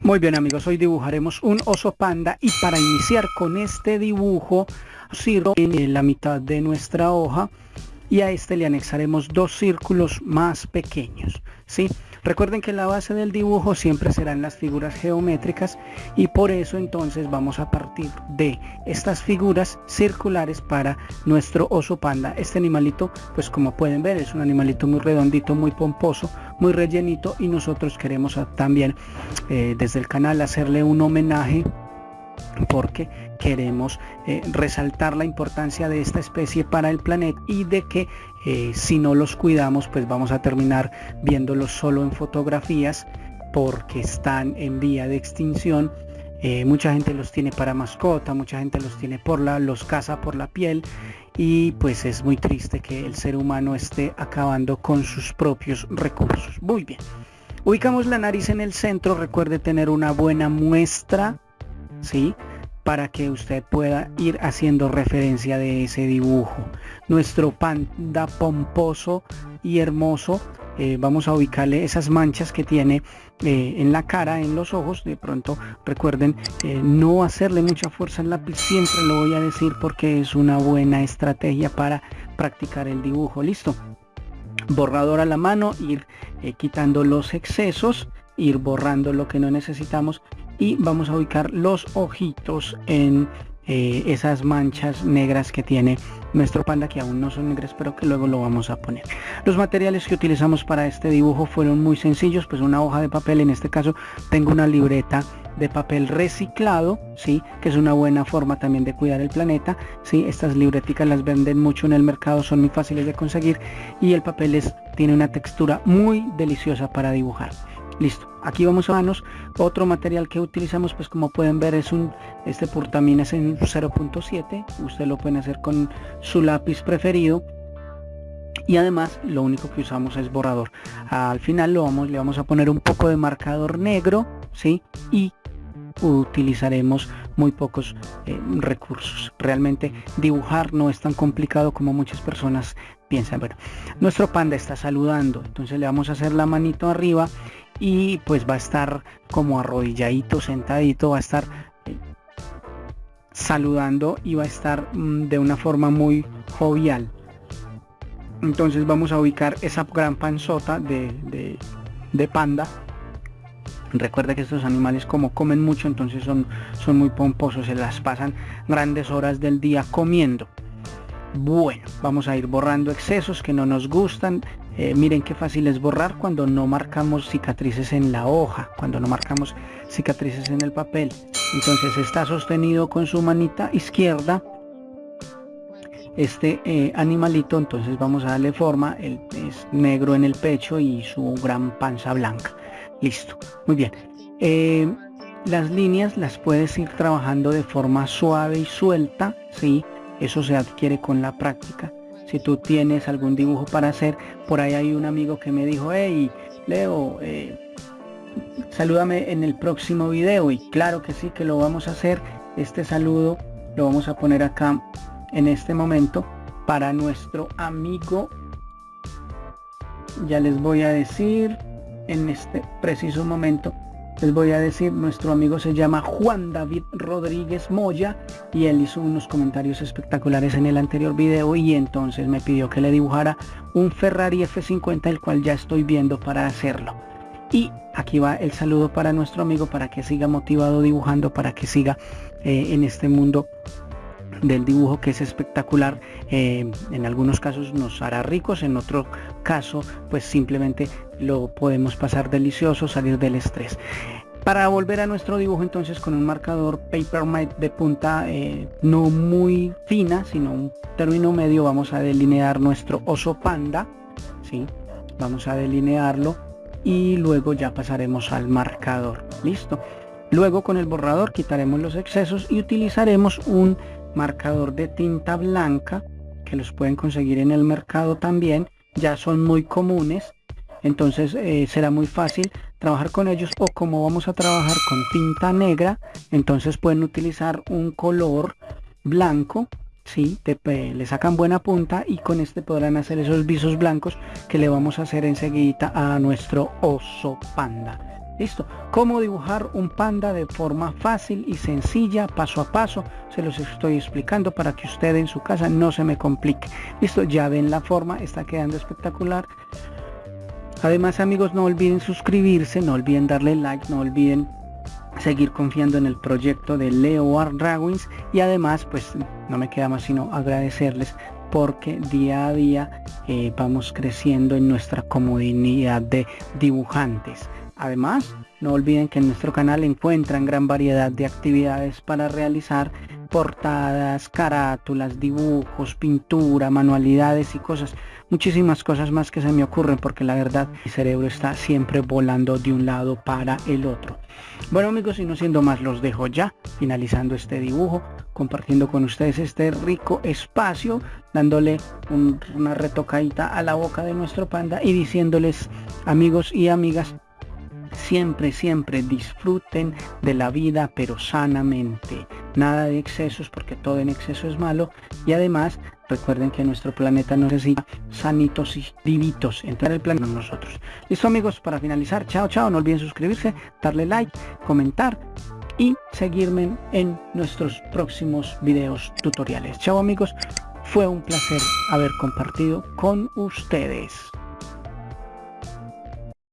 Muy bien amigos, hoy dibujaremos un oso panda y para iniciar con este dibujo sirvo en la mitad de nuestra hoja y a este le anexaremos dos círculos más pequeños. ¿sí? Recuerden que la base del dibujo siempre serán las figuras geométricas y por eso entonces vamos a partir de estas figuras circulares para nuestro oso panda. Este animalito, pues como pueden ver, es un animalito muy redondito, muy pomposo, muy rellenito y nosotros queremos también eh, desde el canal hacerle un homenaje porque queremos eh, resaltar la importancia de esta especie para el planeta y de que eh, si no los cuidamos pues vamos a terminar viéndolos solo en fotografías porque están en vía de extinción. Eh, mucha gente los tiene para mascota mucha gente los tiene por la los caza por la piel y pues es muy triste que el ser humano esté acabando con sus propios recursos. Muy bien. Ubicamos la nariz en el centro. Recuerde tener una buena muestra ¿sí? Para que usted pueda ir haciendo referencia de ese dibujo. Nuestro panda pomposo y hermoso, eh, vamos a ubicarle esas manchas que tiene eh, en la cara, en los ojos. De pronto recuerden eh, no hacerle mucha fuerza al lápiz, siempre lo voy a decir porque es una buena estrategia para practicar el dibujo. Listo. Borrador a la mano, ir quitando los excesos, ir borrando lo que no necesitamos y vamos a ubicar los ojitos en eh, esas manchas negras que tiene nuestro panda que aún no son negras pero que luego lo vamos a poner. Los materiales que utilizamos para este dibujo fueron muy sencillos pues una hoja de papel. En este caso tengo una libreta de papel reciclado sí que es una buena forma también de cuidar el planeta sí estas libreticas las venden mucho en el mercado son muy fáciles de conseguir y el papel es tiene una textura muy deliciosa para dibujar. Listo aquí vamos a manos otro material que utilizamos pues como pueden ver es un este portaminas en 0.7 usted lo pueden hacer con su lápiz preferido. Y además lo único que usamos es borrador. Al final lo vamos le vamos a poner un poco de marcador negro sí y utilizaremos muy pocos eh, recursos. Realmente dibujar no es tan complicado como muchas personas piensan. Bueno nuestro panda está saludando. Entonces le vamos a hacer la manito arriba y pues va a estar como arrodilladito, sentadito, va a estar eh, saludando y va a estar mm, de una forma muy jovial. Entonces vamos a ubicar esa gran panzota de, de, panda. Recuerda que estos animales como comen mucho, entonces son, son muy pomposos, se las pasan grandes horas del día comiendo. Bueno, vamos a ir borrando excesos que no nos gustan, eh, miren qué fácil es borrar cuando no marcamos cicatrices en la hoja, cuando no marcamos cicatrices en el papel. Entonces está sostenido con su manita izquierda este eh, animalito, entonces vamos a darle forma, el, es negro en el pecho y su gran panza blanca. Listo, muy bien. Eh, las líneas las puedes ir trabajando de forma suave y suelta, ¿sí? Eso se adquiere con la práctica si tú tienes algún dibujo para hacer. Por ahí hay un amigo que me dijo, hey, Leo, eh, salúdame en el próximo video. Y claro que sí, que lo vamos a hacer. Este saludo lo vamos a poner acá en este momento para nuestro amigo. Ya les voy a decir en este preciso momento les voy a decir, nuestro amigo se llama Juan David Rodríguez Moya y él hizo unos comentarios espectaculares en el anterior video y entonces me pidió que le dibujara un Ferrari F50 el cual ya estoy viendo para hacerlo. Y aquí va el saludo para nuestro amigo para que siga motivado dibujando, para que siga eh, en este mundo del dibujo que es espectacular eh, en algunos casos nos hará ricos en otro caso pues simplemente lo podemos pasar delicioso salir del estrés. Para volver a nuestro dibujo entonces con un marcador paper mate de punta eh, no muy fina sino un término medio vamos a delinear nuestro oso panda ¿sí? vamos a delinearlo y luego ya pasaremos al marcador. Listo. Luego con el borrador quitaremos los excesos y utilizaremos un marcador de tinta blanca que los pueden conseguir en el mercado también ya son muy comunes entonces eh, será muy fácil trabajar con ellos o como vamos a trabajar con tinta negra entonces pueden utilizar un color blanco si le sacan buena punta y con este podrán hacer esos visos blancos que le vamos a hacer enseguida a nuestro oso panda Listo. Cómo dibujar un panda de forma fácil y sencilla, paso a paso. Se los estoy explicando para que usted en su casa no se me complique. Listo, ya ven la forma, está quedando espectacular. Además amigos, no olviden suscribirse, no olviden darle like, no olviden seguir confiando en el proyecto de Leo Art Drawings y además pues no me queda más sino agradecerles porque día a día eh, vamos creciendo en nuestra comunidad de dibujantes. Además, no olviden que en nuestro canal encuentran gran variedad de actividades para realizar portadas, carátulas, dibujos, pintura, manualidades y cosas, muchísimas cosas más que se me ocurren porque la verdad mi cerebro está siempre volando de un lado para el otro. Bueno amigos y no siendo más los dejo ya, finalizando este dibujo, compartiendo con ustedes este rico espacio, dándole una retocadita a la boca de nuestro panda y diciéndoles amigos y amigas siempre, siempre disfruten de la vida pero sanamente. Nada de excesos porque todo en exceso es malo y además recuerden que nuestro planeta necesita sanitos y vivitos entrar el planeta nosotros. Listo amigos, para finalizar, chao chao, no olviden suscribirse, darle like, comentar y seguirme en nuestros próximos videos tutoriales. Chao amigos, fue un placer haber compartido con ustedes.